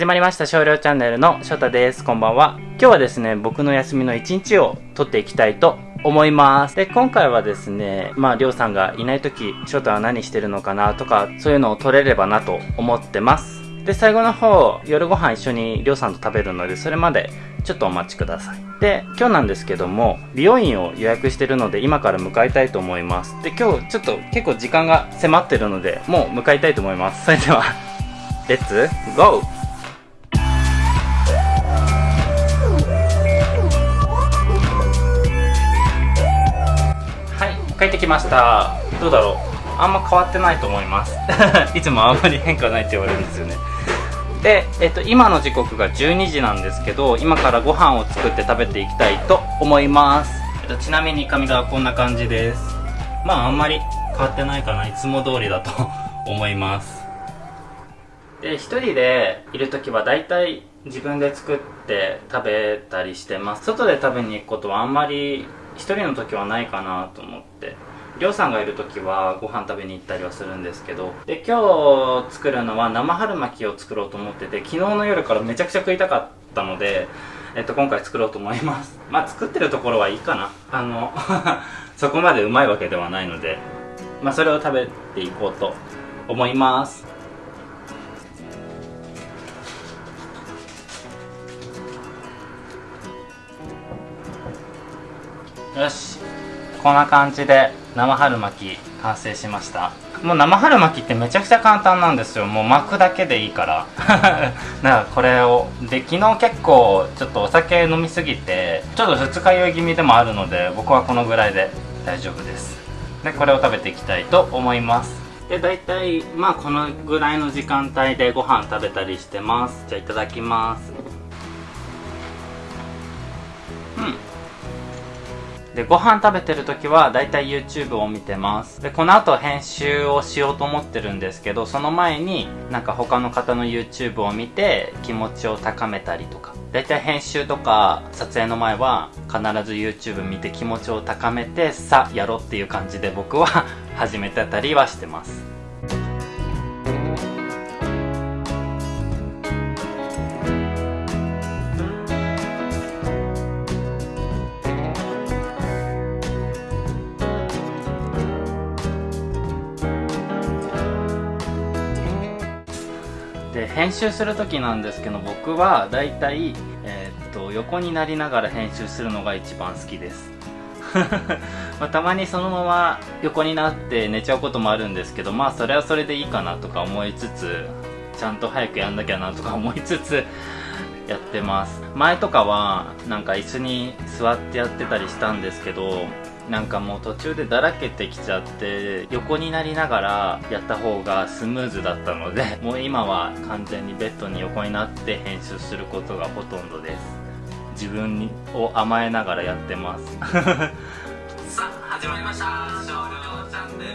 始まりました少量チャンネルの翔太です。こんばんは。今日はですね僕の休みの一日を撮っていきたいと思います。で今回はですねまありょうさんがいない時翔太は何してるのかなとかそういうのを撮れればなと思ってます。で最後の方夜ご飯一緒にりょうさんと食べるのでそれまでちょっとお待ちください。で今日なんですけども美容院を予約してるので今から向かいたいと思います。で今日ちょっと結構時間が迫ってるのでもう向かいたいと思います。それではレッツゴー!帰ってきました。どうだろう？あんま変わってないと思います。いつもあんまり変化ないって言われるんですよね。で、えっと、今の時刻が12時なんですけど今からご飯を作って食べていきたいと思います、ちなみに髪がこんな感じです。まああんまり変わってないかな。いつも通りだと思います。で一人でいる時は大体自分で作って食べたりしてます。外で食べに行くことはあんまり1人の時はないかなと思って。りょうさんがいる時はご飯食べに行ったりはするんですけど。で今日作るのは生春巻きを作ろうと思ってて昨日の夜からめちゃくちゃ食いたかったので、えっと、今回作ろうと思います。まあ作ってるところはいいかな。あの そこまでうまいわけではないので。まあそれを食べていこうと思います。よし。こんな感じで生春巻き完成しました。もう生春巻きってめちゃくちゃ簡単なんですよ。もう巻くだけでいいから。だからこれをで昨日結構ちょっとお酒飲みすぎてちょっと二日酔い気味でもあるので僕はこのぐらいで大丈夫です。でこれを食べていきたいと思います。で大体まあこのぐらいの時間帯でご飯食べたりしてます。じゃあいただきます。うん。でご飯食べてる時はだいたい YouTube を見てます。でこの後編集をしようと思ってるんですけどその前になんか他の方の YouTube を見て気持ちを高めたりとか。だいたい編集とか撮影の前は必ず YouTube 見て気持ちを高めてさあやろうっていう感じで僕は 始めてたりはしてます。で編集する時なんですけど僕はだいたい、え、っと横になりながら編集するのが一番好きです。まあ、たまにそのまま横になって寝ちゃうこともあるんですけどまあそれはそれでいいかなとか思いつつちゃんと早くやんなきゃなとか思いつつ やってます。前とかはなんか椅子に座ってやってたりしたんですけどなんかもう途中でだらけてきちゃって横になりながらやった方がスムーズだったので もう今は完全にベッドに横になって編集することがほとんどです。自分を甘えながらやってます。さ あ始まりました。少量チャンネル。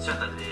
ショタです。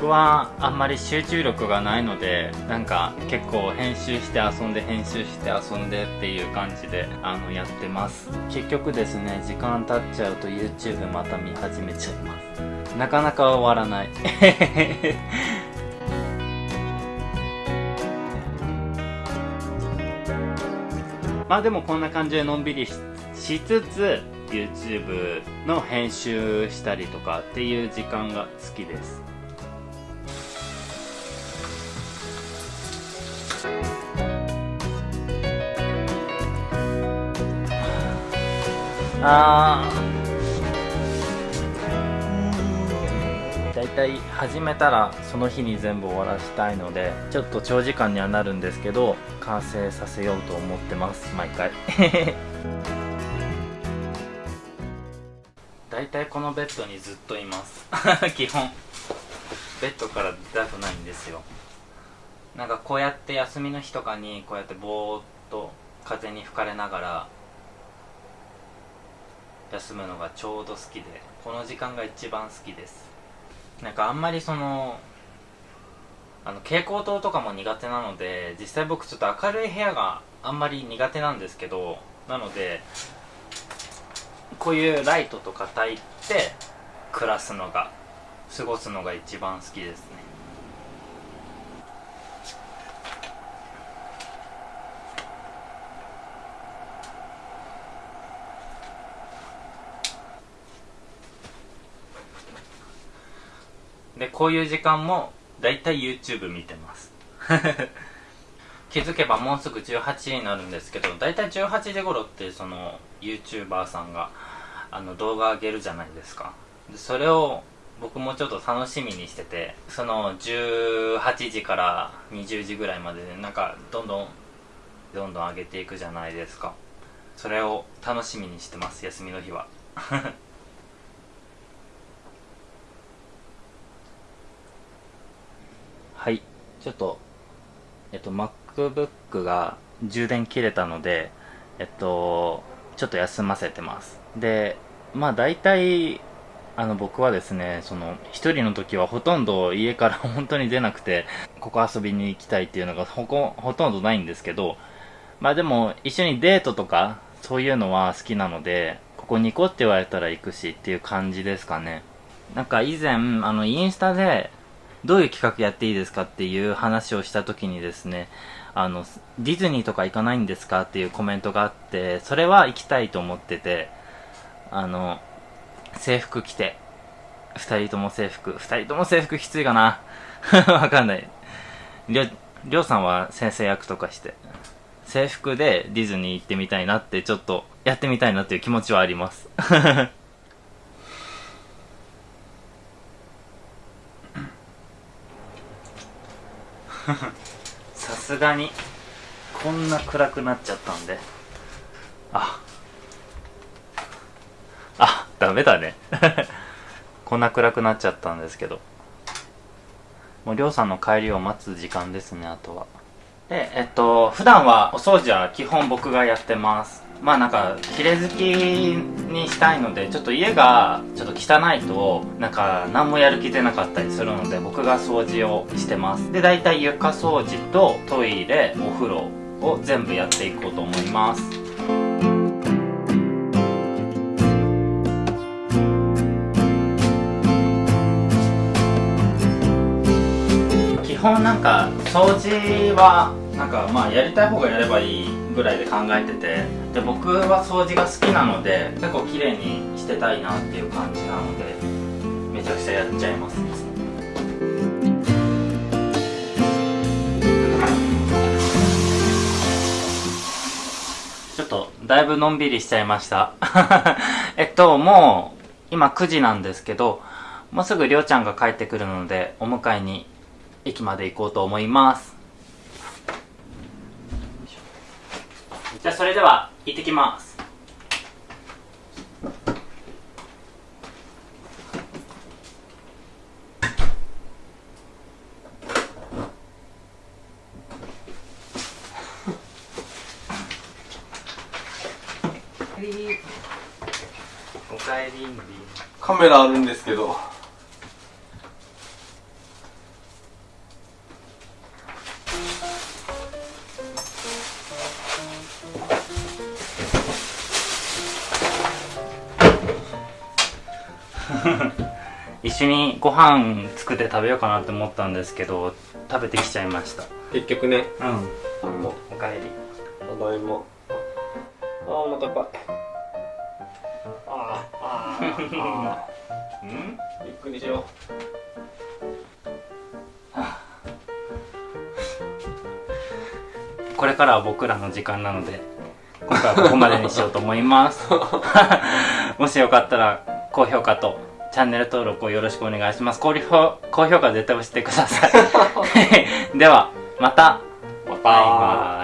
僕はあんまり集中力がないのでなんか結構編集して遊んで編集して遊んでっていう感じであのやってます。結局ですね時間経っちゃうと YouTube また見始めちゃいます。なかなか終わらない。まあでもこんな感じでのんびりしつつ YouTube の編集したりとかっていう時間が好きです。あだいたい始めたらその日に全部終わらしたいのでちょっと長時間にはなるんですけど完成させようと思ってます毎回。だいたいこのベッドにずっといます。基本。ベッドから出たくないんですよ。なんかこうやって休みの日とかにこうやってぼーっと風に吹かれながら休むのがちょうど好きでこの時間が一番好きです。なんかあんまりそのあの蛍光灯とかも苦手なので実際僕ちょっと明るい部屋があんまり苦手なんですけどなのでこういうライトとか焚いて暮らすのが過ごすのが一番好きですね。でこういう時間もだいたい YouTube 見てます。気づけばもうすぐ18時になるんですけどだいたい18時頃ってその YouTuber さんがあの動画上げるじゃないですか。でそれを僕もちょっと楽しみにしててその18時から20時ぐらいまででなんかどんどんどんどん上げていくじゃないですか。それを楽しみにしてます休みの日は はいちょっとえっと MacBook が充電切れたのでえっとちょっと休ませてます。でまあ大体あの僕はですねその一人の時はほとんど家から 本当に出なくてここ遊びに行きたいっていうのがほこほとんどないんですけどまあでも一緒にデートとかそういうのは好きなのでここに行こうって言われたら行くしっていう感じですかね。なんか以前あのインスタでどういう企画やっていいですかっていう話をした時にですねあのディズニーとか行かないんですかっていうコメントがあってそれは行きたいと思っててあの制服着て二人とも制服二人とも制服きついかな？わかんない。りょりょうさんは先生役とかして制服でディズニー行ってみたいなってちょっとやってみたいなっていう気持ちはあります。さすがにこんな暗くなっちゃったんで。あ。あダメだね。こんな暗くなっちゃったんですけど。もうりょうさんの帰りを待つ時間ですねあとは。でえっと普段はお掃除は基本僕がやってます。まあなんか綺麗好きにしたいのでちょっと家がちょっと汚いとなんか何もやる気出なかったりするので僕が掃除をしてます。で大体床掃除とトイレお風呂を全部やっていこうと思います。基本なんか掃除はなんかまあやりたい方がやればいいぐらいで考えてて。で僕は掃除が好きなので結構綺麗にしてたいなっていう感じなのでめちゃくちゃやっちゃいますね。ちょっとだいぶのんびりしちゃいました。えっともう今9時なんですけどもうすぐりょうちゃんが帰ってくるのでお迎えに駅まで行こうと思います。じゃあそれでは行ってきます。おかえりんり。カメラあるんですけど一緒にご飯作って食べようかなって思ったんですけど食べてきちゃいました。結局ね。うん。おかえり。ただいまあーお腹いっぱい。あーあーあうん？ーゆっくりしよ これからは僕らの時間なので今回はここまでにしようと思います。もしよかったら高評価とチャンネル登録をよろしくお願いします。高評高評価絶対押してください。ではまた。うまたバイバイ